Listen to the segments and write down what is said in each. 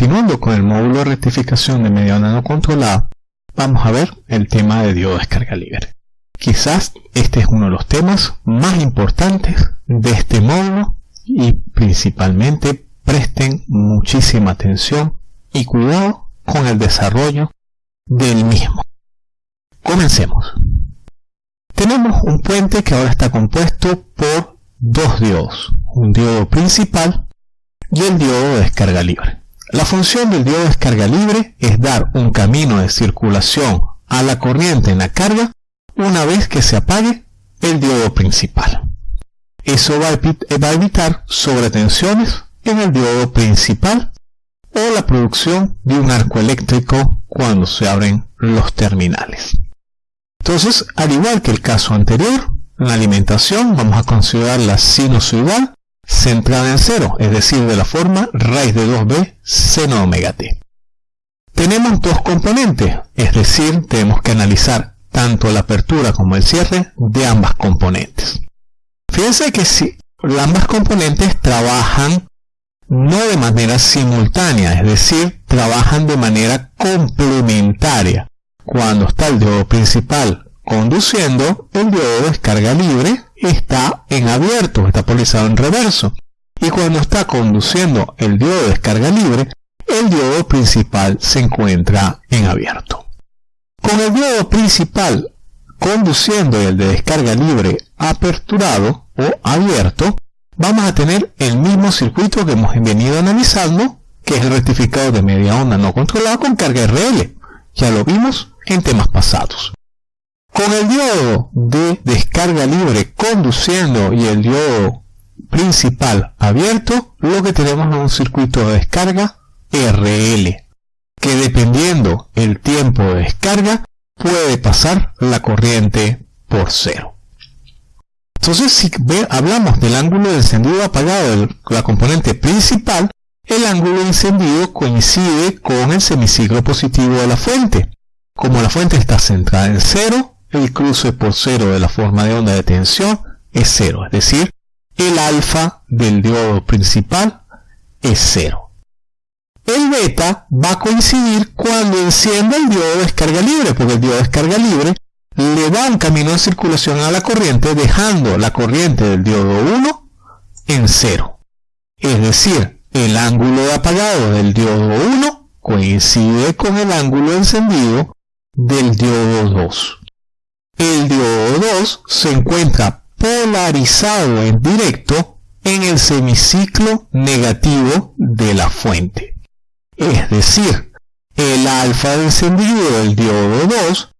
continuando con el módulo de rectificación de media onda no controlada, vamos a ver el tema de diodo descarga libre. Quizás este es uno de los temas más importantes de este módulo y principalmente presten muchísima atención y cuidado con el desarrollo del mismo. Comencemos. Tenemos un puente que ahora está compuesto por dos diodos, un diodo principal y el diodo de descarga libre. La función del diodo de descarga libre es dar un camino de circulación a la corriente en la carga una vez que se apague el diodo principal. Eso va a evitar sobretensiones en el diodo principal o la producción de un arco eléctrico cuando se abren los terminales. Entonces, al igual que el caso anterior, en la alimentación vamos a considerar la sinusoidal centrada en cero, es decir, de la forma raíz de 2b seno omega t. Tenemos dos componentes, es decir, tenemos que analizar tanto la apertura como el cierre de ambas componentes. Fíjense que si ambas componentes trabajan no de manera simultánea, es decir, trabajan de manera complementaria. Cuando está el diodo principal conduciendo, el diodo de descarga libre está en abierto, está polarizado en reverso. Y cuando está conduciendo el diodo de descarga libre, el diodo principal se encuentra en abierto. Con el diodo principal conduciendo y el de descarga libre aperturado o abierto, vamos a tener el mismo circuito que hemos venido analizando, que es el rectificado de media onda no controlado con carga RL. Ya lo vimos en temas pasados. Con el diodo de descarga libre conduciendo y el diodo principal abierto, lo que tenemos es un circuito de descarga RL, que dependiendo el tiempo de descarga, puede pasar la corriente por cero. Entonces, si hablamos del ángulo de encendido apagado de la componente principal, el ángulo de encendido coincide con el semiciclo positivo de la fuente. Como la fuente está centrada en cero, el cruce por cero de la forma de onda de tensión es cero, es decir, el alfa del diodo principal es cero. El beta va a coincidir cuando encienda el diodo de descarga libre, porque el diodo de descarga libre le da un camino de circulación a la corriente dejando la corriente del diodo 1 en cero. Es decir, el ángulo de apagado del diodo 1 coincide con el ángulo encendido del diodo 2 el diodo 2 se encuentra polarizado en directo en el semiciclo negativo de la fuente. Es decir, el alfa encendido del diodo 2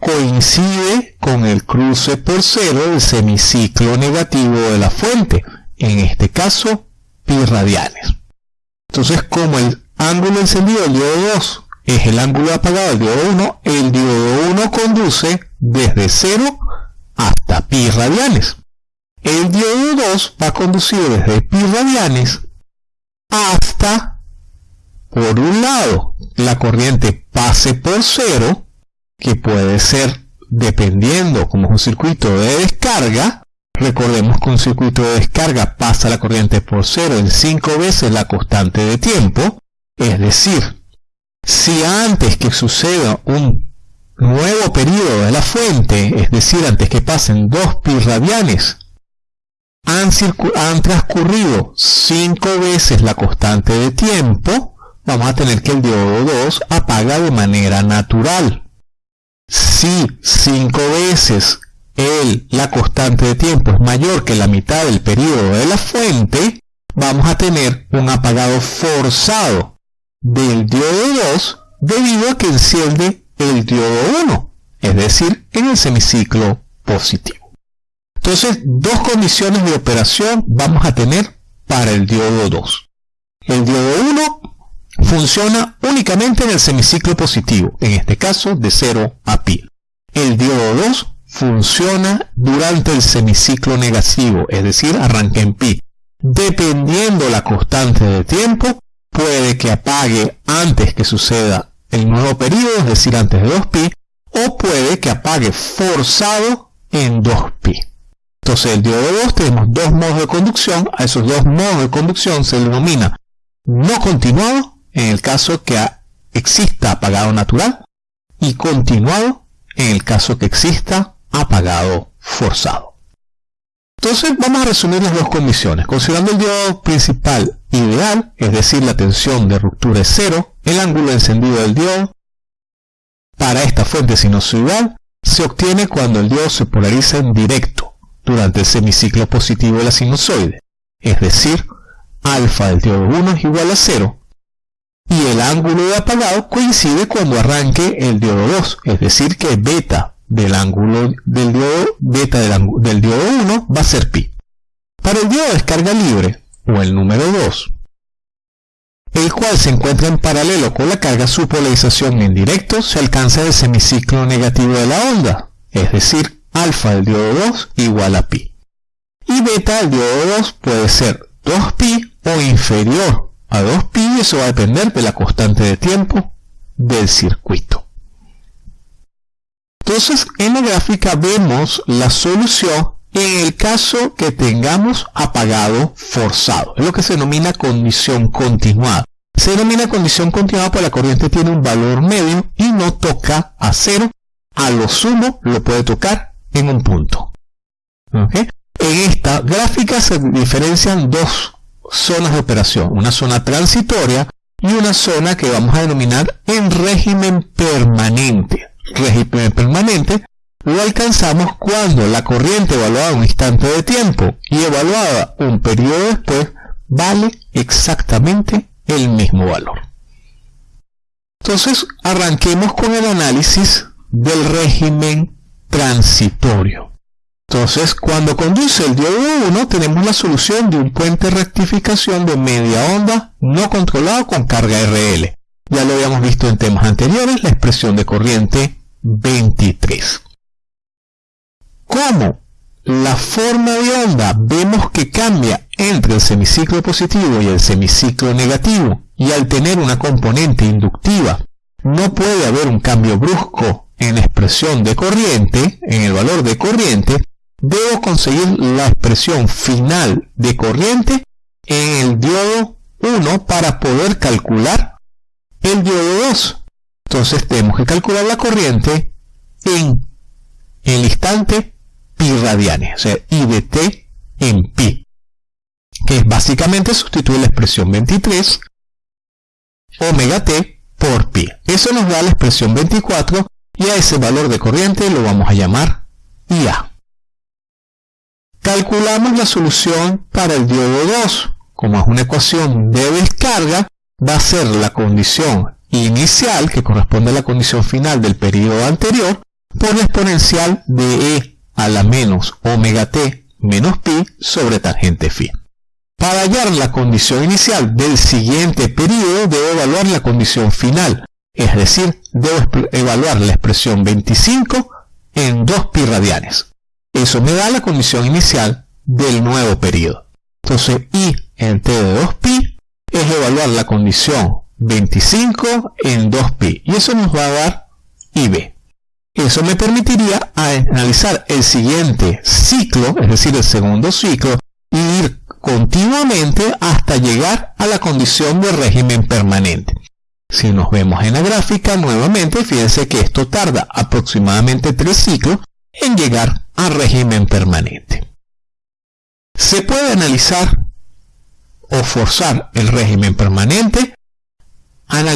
coincide con el cruce por cero del semiciclo negativo de la fuente, en este caso pi radianes. Entonces, como el ángulo encendido del diodo 2 es el ángulo apagado del diodo 1, el diodo 1 conduce desde 0 hasta pi radianes. El diodo 2 va a conducir desde pi radianes hasta, por un lado, la corriente pase por 0, que puede ser dependiendo como es un circuito de descarga, recordemos que un circuito de descarga pasa la corriente por 0 en 5 veces la constante de tiempo, es decir, si antes que suceda un nuevo periodo de la fuente, es decir, antes que pasen dos pi radianes, han, transcurrido cinco veces la constante de tiempo, vamos a tener que el diodo 2 apaga de manera natural. Si cinco veces el, la constante de tiempo es mayor que la mitad del periodo de la fuente, vamos a tener un apagado forzado del diodo 2 debido a que enciende el diodo 1, es decir, en el semiciclo positivo. Entonces, dos condiciones de operación vamos a tener para el diodo 2. El diodo 1 funciona únicamente en el semiciclo positivo, en este caso de 0 a pi. El diodo 2 funciona durante el semiciclo negativo, es decir, arranca en pi. Dependiendo la constante de tiempo, puede que apague antes que suceda el nuevo periodo, es decir, antes de 2pi, o puede que apague forzado en 2pi. Entonces, el diodo 2 tenemos dos modos de conducción, a esos dos modos de conducción se denomina no continuado, en el caso que exista apagado natural y continuado en el caso que exista apagado forzado. Entonces vamos a resumir las dos condiciones. Considerando el diodo principal ideal, es decir, la tensión de ruptura es cero, el ángulo encendido del diodo para esta fuente sinusoidal se obtiene cuando el diodo se polariza en directo durante el semiciclo positivo de la sinusoide, es decir, alfa del diodo 1 es igual a 0, y el ángulo de apagado coincide cuando arranque el diodo 2, es decir que beta del ángulo del diodo diodo 1 va a ser pi. Para el diodo de descarga libre, o el número 2, el cual se encuentra en paralelo con la carga, su polarización en directo se alcanza el semiciclo negativo de la onda, es decir, alfa del diodo 2 igual a pi. Y beta del diodo 2 puede ser 2pi o inferior a 2pi, eso va a depender de la constante de tiempo del circuito. Entonces, en la gráfica vemos la solución en el caso que tengamos apagado forzado. Es lo que se denomina condición continuada. Se denomina condición continuada porque la corriente tiene un valor medio y no toca a cero. A lo sumo lo puede tocar en un punto. En esta gráfica se diferencian dos zonas de operación. Una zona transitoria y una zona que vamos a denominar en régimen permanente. Régimen permanente lo alcanzamos cuando la corriente evaluada un instante de tiempo y evaluada un periodo después vale exactamente el mismo valor. Entonces arranquemos con el análisis del régimen transitorio. Entonces, cuando conduce el diodo 1, tenemos la solución de un puente rectificación de media onda no controlado con carga RL. Ya lo habíamos visto en temas anteriores, la expresión de corriente 23 cómo la forma de onda vemos que cambia entre el semiciclo positivo y el semiciclo negativo y al tener una componente inductiva no puede haber un cambio brusco en la expresión de corriente, en el valor de corriente, debo conseguir la expresión final de corriente en el diodo 1 para poder calcular el diodo 2. Entonces tenemos que calcular la corriente en el instante pi radianes, o sea, I de t en pi, que es básicamente sustituir la expresión 23 omega t por pi. Eso nos da la expresión 24 y a ese valor de corriente lo vamos a llamar IA. Calculamos la solución para el diodo 2. Como es una ecuación de descarga, va a ser la condición inicial, que corresponde a la condición final del periodo anterior, por la exponencial de E a la menos omega t menos pi sobre tangente phi. Para hallar la condición inicial del siguiente periodo debo evaluar la condición final, es decir, debo evaluar la expresión 25 en 2 pi radianes. Eso me da la condición inicial del nuevo periodo. Entonces I en t de 2 pi es evaluar la condición 25 en 2 pi y eso nos va a dar IB. Eso me permitiría analizar el siguiente ciclo, es decir, el segundo ciclo, y ir continuamente hasta llegar a la condición de régimen permanente. Si nos vemos en la gráfica nuevamente, fíjense que esto tarda aproximadamente tres ciclos en llegar a régimen permanente. Se puede analizar o forzar el régimen permanente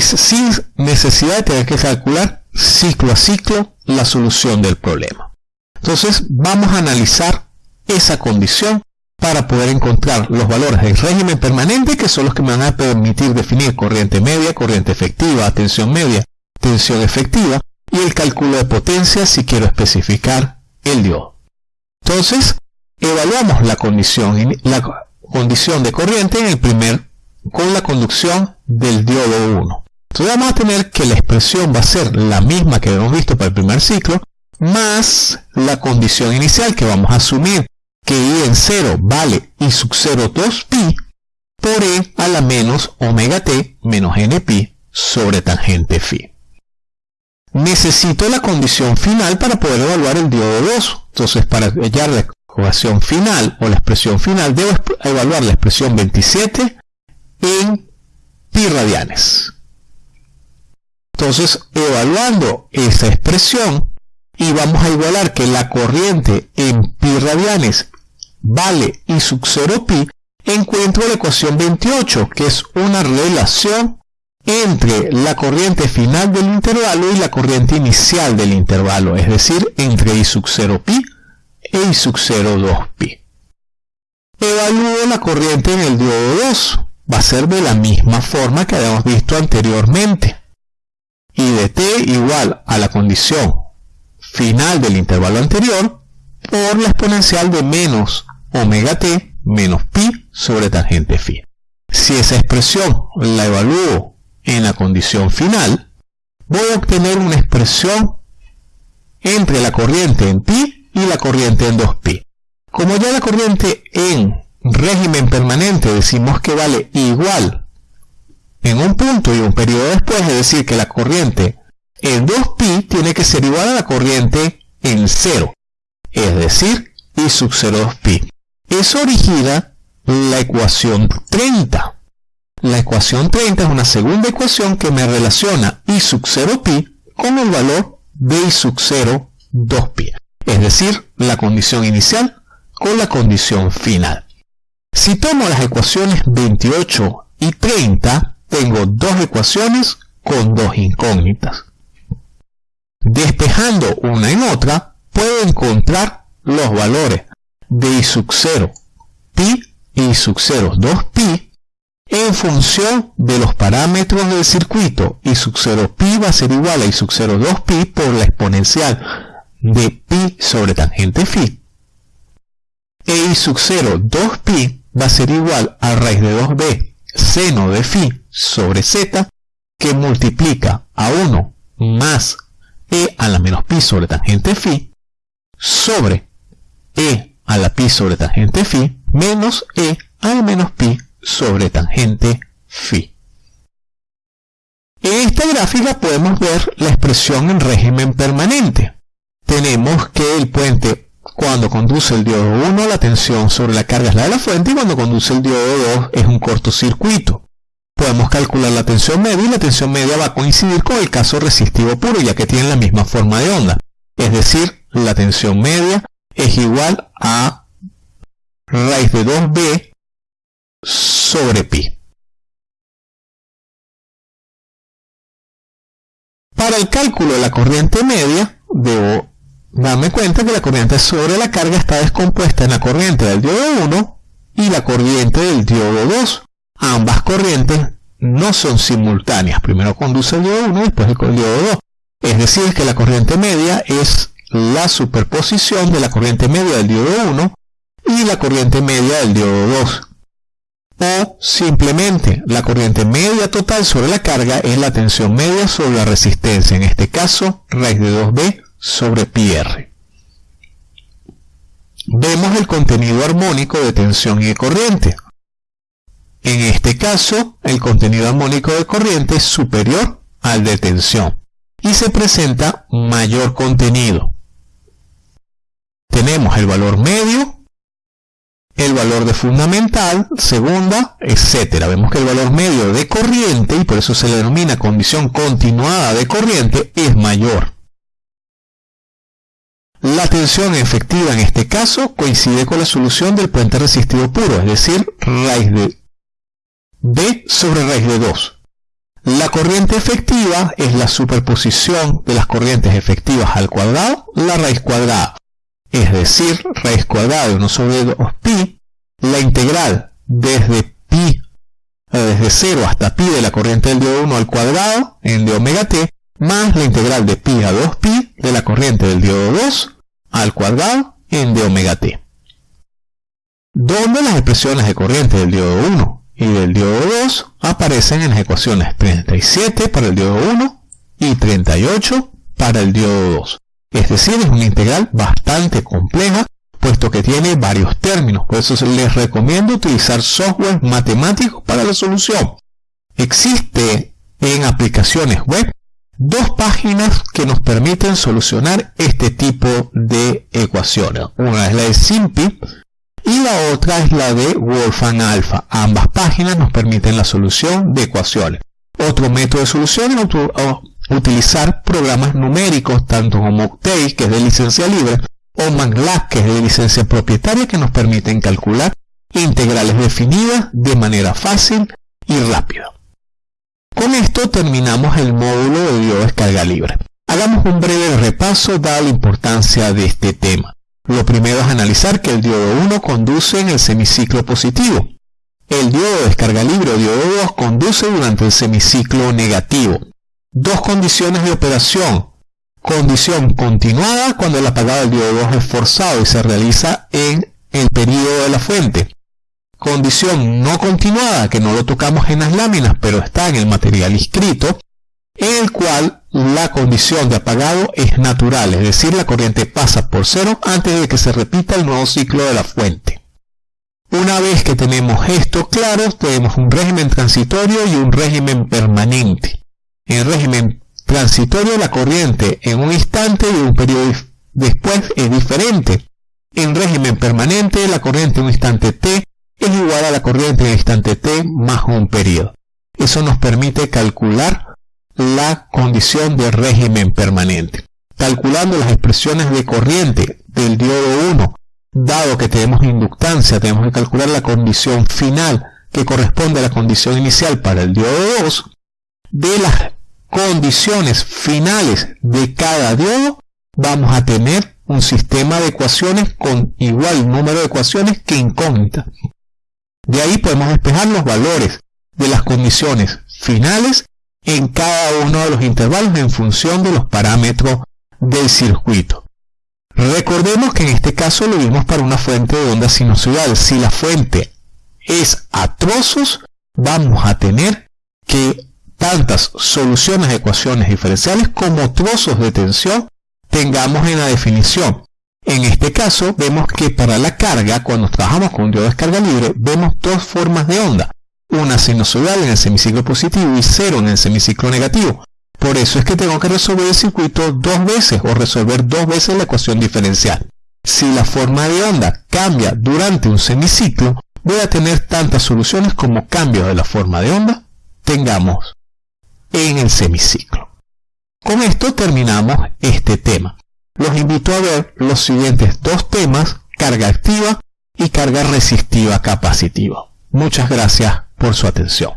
sin necesidad de tener que calcular ciclo a ciclo la solución del problema. Entonces vamos a analizar esa condición para poder encontrar los valores del régimen permanente que son los que me van a permitir definir corriente media, corriente efectiva, tensión media, tensión efectiva y el cálculo de potencia si quiero especificar el diodo. Entonces, evaluamos la condición, la condición de corriente en el primer con la conducción del diodo 1. Entonces vamos a tener que la expresión va a ser la misma que hemos visto para el primer ciclo, más la condición inicial que vamos a asumir que I en 0 vale I sub 0 2 pi por E a la menos omega t menos n pi sobre tangente phi. Necesito la condición final para poder evaluar el diodo 2. Entonces para hallar la ecuación final o la expresión final debo evaluar la expresión 27 en pi radianes. Entonces, evaluando esa expresión, y vamos a igualar que la corriente en pi radianes vale I sub 0 pi, encuentro la ecuación 28, que es una relación entre la corriente final del intervalo y la corriente inicial del intervalo, es decir, entre I sub 0 pi e I sub 0 2 pi. Evalúo la corriente en el diodo 2, va a ser de la misma forma que habíamos visto anteriormente. Y de t igual a la condición final del intervalo anterior por la exponencial de menos omega t menos pi sobre tangente phi. Si esa expresión la evalúo en la condición final, voy a obtener una expresión entre la corriente en pi y la corriente en 2pi. Como ya la corriente en régimen permanente decimos que vale igual en un punto y un periodo después, es decir, que la corriente en 2pi tiene que ser igual a la corriente en 0, es decir, I sub 0 2pi. Eso origina la ecuación 30. La ecuación 30 es una segunda ecuación que me relaciona I sub 0pi con el valor de I sub 0 2pi, es decir, la condición inicial con la condición final. Si tomo las ecuaciones 28 y 30, tengo dos ecuaciones con dos incógnitas. Despejando una en otra, puedo encontrar los valores de I sub 0 pi y sub 0 2pi en función de los parámetros del circuito. I sub 0 pi va a ser igual a I sub 0 2pi por la exponencial de pi sobre tangente phi. E I sub 0 2pi va a ser igual a raíz de 2b seno de phi sobre z que multiplica a 1 más e a la menos pi sobre tangente phi sobre e a la pi sobre tangente phi menos e a la menos pi sobre tangente phi. En esta gráfica podemos ver la expresión en régimen permanente. Tenemos que el puente cuando conduce el diodo 1 la tensión sobre la carga es la de la fuente y cuando conduce el diodo 2 es un cortocircuito podemos calcular la tensión media y la tensión media va a coincidir con el caso resistivo puro ya que tienen la misma forma de onda. Es decir, la tensión media es igual a raíz de 2b sobre pi. Para el cálculo de la corriente media, debo darme cuenta que la corriente sobre la carga está descompuesta en la corriente del diodo 1 y la corriente del diodo 2 ambas corrientes no son simultáneas. Primero conduce el diodo 1 y después el diodo 2. Es decir, que la corriente media es la superposición de la corriente media del diodo 1 y la corriente media del diodo 2. O simplemente la corriente media total sobre la carga es la tensión media sobre la resistencia, en este caso raíz de 2b sobre pi r. Vemos el contenido armónico de tensión y de corriente. En este caso, el contenido armónico de corriente es superior al de tensión y se presenta mayor contenido. Tenemos el valor medio, el valor de fundamental, segunda, etc. Vemos que el valor medio de corriente, y por eso se le denomina condición continuada de corriente, es mayor. La tensión efectiva en este caso coincide con la solución del puente resistivo puro, es decir, raíz de sobre raíz de 2. La corriente efectiva es la superposición de las corrientes efectivas al cuadrado, la raíz cuadrada. Es decir, raíz cuadrada de 1 sobre 2pi, la integral desde pi, eh, desde 0 hasta pi de la corriente del diodo 1 al cuadrado, en de omega t, más la integral de pi a 2pi de la corriente del diodo 2 al cuadrado, en de omega t. Donde las expresiones de corriente del diodo 1 y del diodo 2 aparecen en las ecuaciones 37 para el diodo 1 y 38 para el diodo 2. Es decir, es una integral bastante compleja, puesto que tiene varios términos. Por eso les recomiendo utilizar software matemático para la solución. Existe en aplicaciones web dos páginas que nos permiten solucionar este tipo de ecuaciones. Una es la de SIMPI, y la otra es la de Wolfram Alpha. Ambas páginas nos permiten la solución de ecuaciones. Otro método de solución es utilizar programas numéricos, tanto como Octave, que es de licencia libre, o MATLAB, que es de licencia propietaria, que nos permiten calcular integrales definidas de manera fácil y rápida. Con esto terminamos el módulo de biodescarga libre. Hagamos un breve repaso dada la importancia de este tema. Lo primero es analizar que el diodo 1 conduce en el semiciclo positivo. El diodo de descarga libre o diodo 2 conduce durante el semiciclo negativo. Dos condiciones de operación. Condición continuada cuando el apagado del diodo 2 es forzado y se realiza en el periodo de la fuente condición no continuada, que no lo tocamos en las láminas, pero está en el material inscrito, en el cual la condición de apagado es natural, es decir, la corriente pasa por cero antes de que se repita el nuevo ciclo de la fuente. Una vez que tenemos esto claro, tenemos un régimen transitorio y un régimen permanente. En el régimen transitorio la corriente en un instante y un periodo después es diferente. En régimen permanente la corriente en un instante t es igual a la corriente en instante t más un periodo. Eso nos permite calcular la condición de régimen permanente. Calculando las expresiones de corriente del diodo 1, dado que tenemos inductancia, tenemos que calcular la condición final que corresponde a la condición inicial para el diodo 2, de las condiciones finales de cada diodo, vamos a tener un sistema de ecuaciones con igual número de ecuaciones que incógnitas. De ahí podemos despejar los valores de las condiciones finales en cada uno de los intervalos en función de los parámetros del circuito. Recordemos que en este caso lo vimos para una fuente de onda sinusoidal. Si la fuente es a trozos, vamos a tener que tantas soluciones de ecuaciones diferenciales como trozos de tensión tengamos en la definición. En este caso, vemos que para la carga, cuando trabajamos con un diodo de descarga libre, vemos dos formas de onda. Una sinusoidal en el semiciclo positivo y cero en el semiciclo negativo. Por eso es que tengo que resolver el circuito dos veces o resolver dos veces la ecuación diferencial. Si la forma de onda cambia durante un semiciclo, voy a tener tantas soluciones como cambios de la forma de onda tengamos en el semiciclo. Con esto terminamos este tema los invito a ver los siguientes dos temas, carga activa y carga resistiva capacitiva. Muchas gracias por su atención.